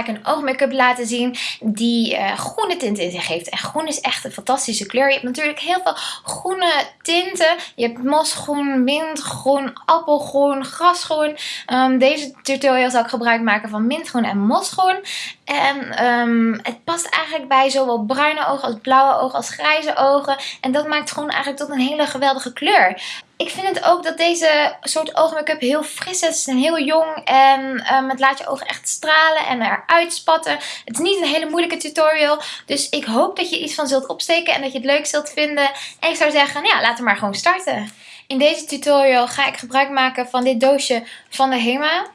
ik een oogmake-up laten zien die uh, groene tinten in zich heeft. En groen is echt een fantastische kleur. Je hebt natuurlijk heel veel groene tinten. Je hebt mosgroen, mintgroen, appelgroen, grasgroen. Um, deze tutorial zal ik gebruik maken van mintgroen en mosgroen. En um, het past eigenlijk bij zowel bruine ogen als blauwe ogen als grijze ogen. En dat maakt groen eigenlijk tot een hele geweldige kleur. Ik vind het ook dat deze soort oogmake-up heel fris is en heel jong. En um, het laat je ogen echt stralen en eruit spatten. Het is niet een hele moeilijke tutorial. Dus ik hoop dat je iets van zult opsteken en dat je het leuk zult vinden. En ik zou zeggen, ja, laten we maar gewoon starten. In deze tutorial ga ik gebruik maken van dit doosje van de HEMA.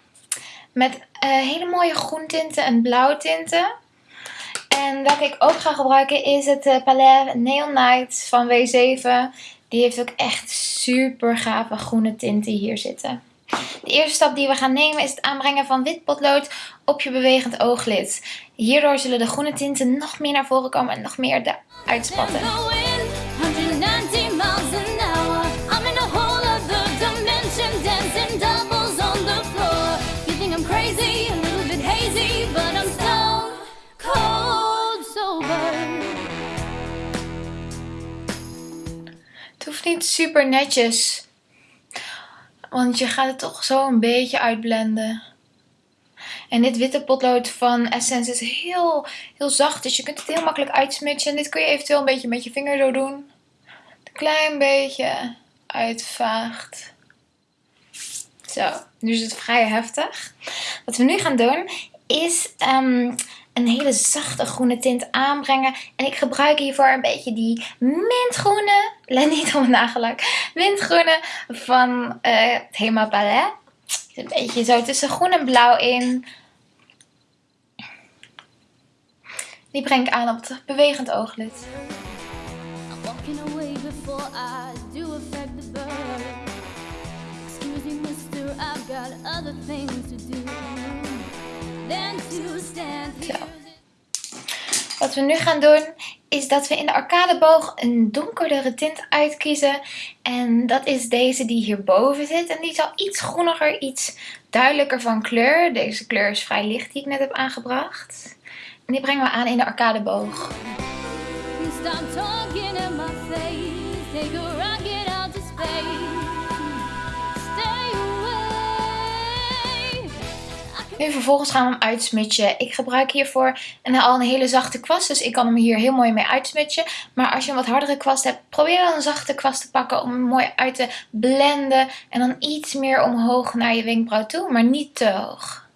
Met uh, hele mooie groentinten en blauwtinten. En welke ik ook ga gebruiken is het uh, Palais Neon Night van W7. Die heeft ook echt super gave groene tinten hier zitten. De eerste stap die we gaan nemen is het aanbrengen van wit potlood op je bewegend ooglid. Hierdoor zullen de groene tinten nog meer naar voren komen en nog meer eruit spatten. Niet super netjes. Want je gaat het toch zo een beetje uitblenden. En dit witte potlood van Essence is heel, heel zacht. Dus je kunt het heel makkelijk uitsmutsen. En dit kun je eventueel een beetje met je vinger zo doen. Een klein beetje uitvaagt. Zo, nu is het vrij heftig. Wat we nu gaan doen is um, een hele zachte groene tint aanbrengen. En ik gebruik hiervoor een beetje die mintgroene, let niet op mijn nagellak, mintgroene van uh, het Hema Palais. Een beetje zo tussen groen en blauw in. Die breng ik aan op het bewegend ooglid. Wat we nu gaan doen is dat we in de arcadeboog een donkerdere tint uitkiezen. En dat is deze die hierboven zit. En die is al iets groeniger, iets duidelijker van kleur. Deze kleur is vrij licht die ik net heb aangebracht. En die brengen we aan in de arcadeboog. Nu vervolgens gaan we hem uitsmutsen. Ik gebruik hiervoor een, al een hele zachte kwast. Dus ik kan hem hier heel mooi mee uitsmutsen. Maar als je een wat hardere kwast hebt, probeer dan een zachte kwast te pakken om hem mooi uit te blenden. En dan iets meer omhoog naar je wenkbrauw toe, maar niet te hoog.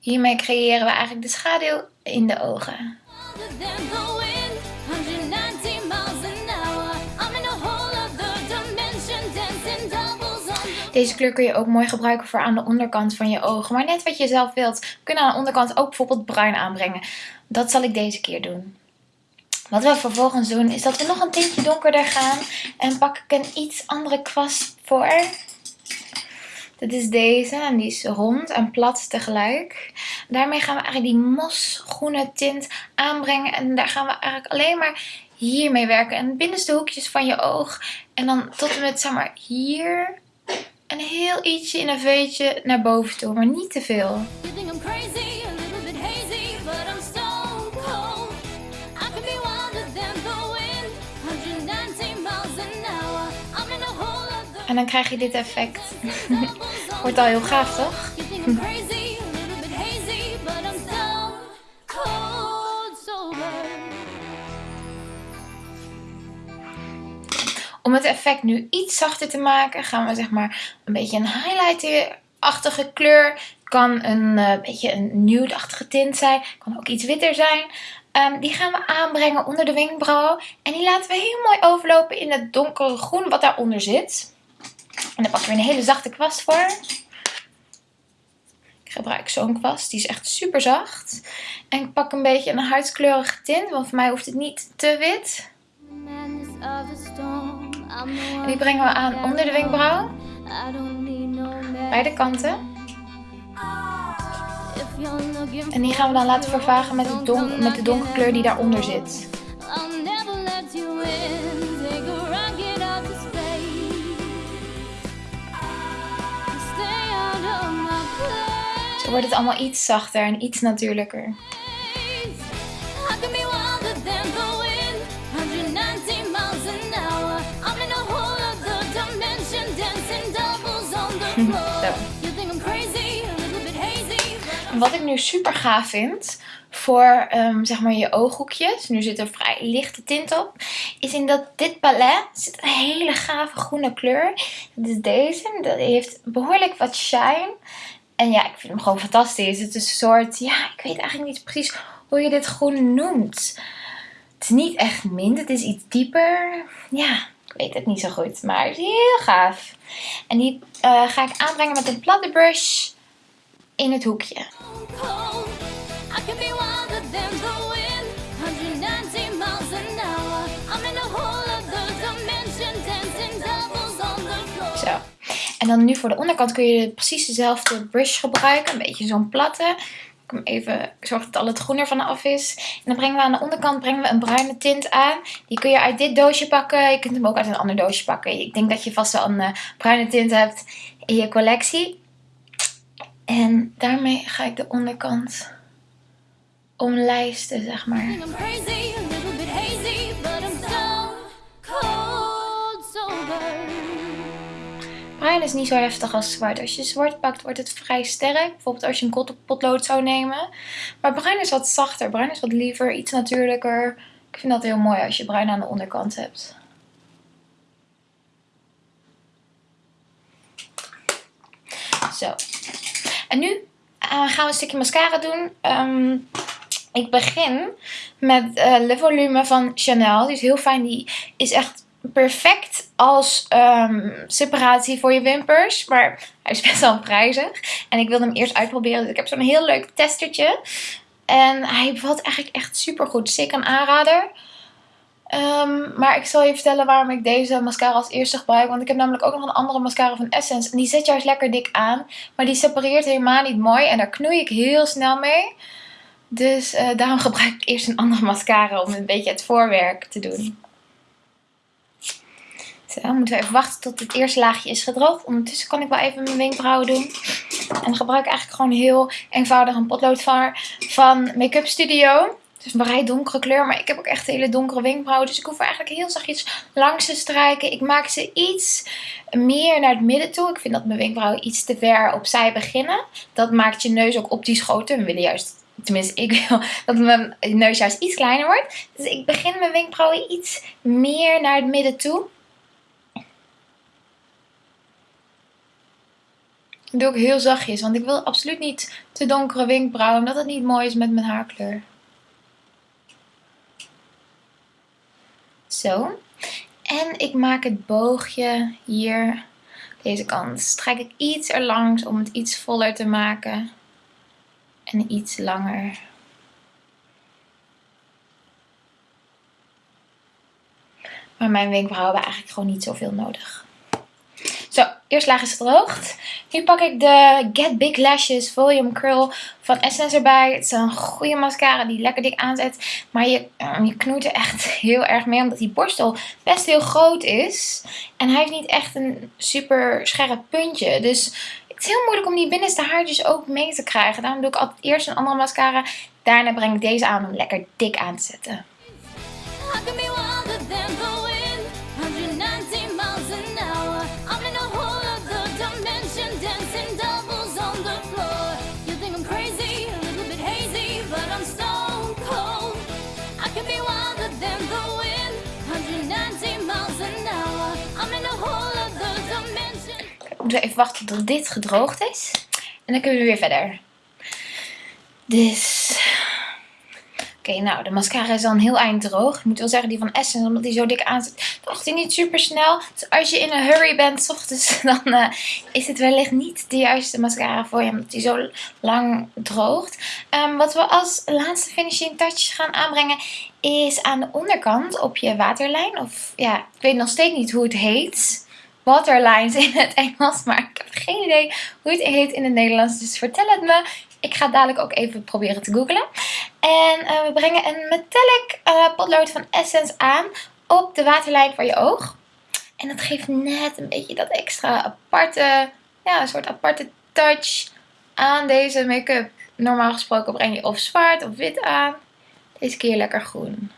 Hiermee creëren we eigenlijk de schaduw in de ogen. Deze kleur kun je ook mooi gebruiken voor aan de onderkant van je ogen. Maar net wat je zelf wilt. We kunnen aan de onderkant ook bijvoorbeeld bruin aanbrengen. Dat zal ik deze keer doen. Wat we vervolgens doen is dat we nog een tintje donkerder gaan. En pak ik een iets andere kwast voor. Dit is deze en die is rond en plat tegelijk. Daarmee gaan we eigenlijk die mosgroene tint aanbrengen. En daar gaan we eigenlijk alleen maar hiermee werken. En binnenste hoekjes van je oog. En dan tot en met zeg maar hier een heel ietsje in een veetje naar boven toe, maar niet te veel. En dan krijg je dit effect. Wordt al heel gaaf, toch? Om het effect nu iets zachter te maken gaan we zeg maar een beetje een highlighter-achtige kleur. Kan een uh, beetje een nude-achtige tint zijn. Kan ook iets witter zijn. Um, die gaan we aanbrengen onder de wenkbrauw. En die laten we heel mooi overlopen in het donkere groen wat daaronder zit. En daar pakken we een hele zachte kwast voor. Ik gebruik zo'n kwast. Die is echt super zacht. En ik pak een beetje een huidskleurige tint. Want voor mij hoeft het niet te wit. En die brengen we aan onder de wenkbrauw. Beide kanten. En die gaan we dan laten vervagen met, met de donkere kleur die daaronder zit. Zo wordt het allemaal iets zachter en iets natuurlijker. Wat ik nu super gaaf vind voor ehm, zeg maar je ooghoekjes, nu zit er vrij lichte tint op, is in dat dit palet zit een hele gave groene kleur. Dat is deze, dat heeft behoorlijk wat shine. En ja, ik vind hem gewoon fantastisch. Het is een soort, ja, ik weet eigenlijk niet precies hoe je dit groen noemt. Het is niet echt mint, het is iets dieper. Ja, ik weet het niet zo goed, maar het is heel gaaf. En die eh, ga ik aanbrengen met een platte brush in het hoekje. cold. I can be wilder than the wind, 119 miles an hour. I'm in a whole other dimension, dancing doubles on the floor. Zo. En dan nu voor de onderkant kun je precies dezelfde brush gebruiken. Een beetje zo'n platte. Ik even zorg dat al het groen ervan af is. En dan brengen we aan de onderkant brengen we een bruine tint aan. Die kun je uit dit doosje pakken. Je kunt hem ook uit een ander doosje pakken. Ik denk dat je vast wel een eh, bruine tint hebt in je collectie. En daarmee ga ik de onderkant omlijsten, zeg maar. Bruin is niet zo heftig als zwart. Als je zwart pakt, wordt het vrij sterk. Bijvoorbeeld als je een potlood zou nemen. Maar bruin is wat zachter. Bruin is wat liever, iets natuurlijker. Ik vind dat heel mooi als je bruin aan de onderkant hebt. Zo. En nu eh, gaan we een stukje mascara doen. Ehm, ik begin met eh Le Volume van Chanel. Die is heel fijn. Die is echt perfect als ehm, separatie voor je wimpers. Maar hij is best wel prijzig. En ik wilde hem eerst uitproberen. Dus ik heb zo'n heel leuk testertje. En hij bevalt eigenlijk echt super goed. Zeker een aanrader. Ehm, maar ik zal je vertellen waarom ik deze mascara als eerste gebruik. Want ik heb namelijk ook nog een andere mascara van Essence. En die zet juist lekker dik aan. Maar die separeert helemaal niet mooi. En daar knoei ik heel snel mee. Dus eh, daarom gebruik ik eerst een andere mascara om een beetje het voorwerk te doen. Zo, dan moeten we even wachten tot het eerste laagje is gedroogd. Ondertussen kan ik wel even mijn wenkbrauwen doen. En dan gebruik ik eigenlijk gewoon heel eenvoudig een potlood van, van Make-up Studio. Het is een vrij donkere kleur, maar ik heb ook echt hele donkere wenkbrauwen. Dus ik hoef er eigenlijk heel zachtjes langs te strijken. Ik maak ze iets meer naar het midden toe. Ik vind dat mijn wenkbrauwen iets te ver opzij beginnen. Dat maakt je neus ook optisch groter. We willen juist, tenminste ik wil dat mijn neus juist iets kleiner wordt. Dus ik begin mijn wenkbrauwen iets meer naar het midden toe. Dat doe ik heel zachtjes, want ik wil absoluut niet te donkere wenkbrauwen, omdat het niet mooi is met mijn haarkleur. Zo. En ik maak het boogje hier, deze kant, strijk ik iets erlangs om het iets voller te maken. En iets langer. Maar mijn wenkbrauwen hebben eigenlijk gewoon niet zoveel nodig. Eerst laag is gedroogd. Nu pak ik de Get Big Lashes Volume Curl van Essence erbij. Het is een goede mascara die lekker dik aanzet. Maar je, eh, je er echt heel erg mee. Omdat die borstel best heel groot is. En hij heeft niet echt een super scherp puntje. Dus het is heel moeilijk om die binnenste haartjes ook mee te krijgen. Daarom doe ik altijd eerst een andere mascara. Daarna breng ik deze aan om lekker dik aan te zetten. We even wachten tot dit gedroogd is. En dan kunnen we weer verder. Dus... Oké, nou, de mascara is al een heel eind droog. Ik moet wel zeggen, die van Essence, omdat die zo dik aanzet, droogt die niet super snel. Dus als je in een hurry bent, 's ochtends, dan eh, is het wellicht niet de juiste mascara voor je, omdat die zo lang droogt. Ehm, wat we als laatste finishing touch gaan aanbrengen, is aan de onderkant op je waterlijn. Of ja, ik weet nog steeds niet hoe het heet waterlines in het Engels, maar ik heb geen idee hoe het heet in het Nederlands. Dus vertel het me. Ik ga dadelijk ook even proberen te googlen. En eh, we brengen een metallic eh, potlood van Essence aan op de waterlijn voor je oog. En dat geeft net een beetje dat extra aparte, ja, een soort aparte touch aan deze make-up. Normaal gesproken breng je of zwart of wit aan. Deze keer lekker groen.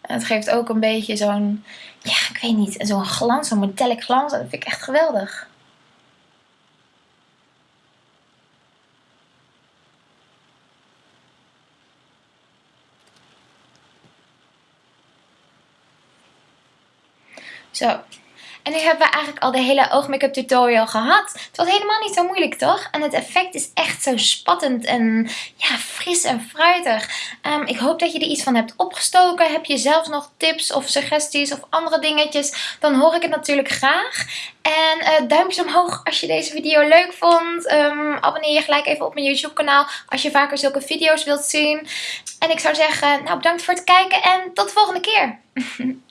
En het geeft ook een beetje zo'n, ja, ik weet niet, zo'n glans, zo'n metallic glans. Dat vind ik echt geweldig. Zo. En nu hebben we eigenlijk al de hele oogmake-up tutorial gehad. Het was helemaal niet zo moeilijk, toch? En het effect is echt zo spattend en ja, fris en fruitig. Um, ik hoop dat je er iets van hebt opgestoken. Heb je zelf nog tips of suggesties of andere dingetjes? Dan hoor ik het natuurlijk graag. En uh, duimpjes omhoog als je deze video leuk vond. Um, abonneer je gelijk even op mijn YouTube kanaal als je vaker zulke video's wilt zien. En ik zou zeggen, nou bedankt voor het kijken en tot de volgende keer.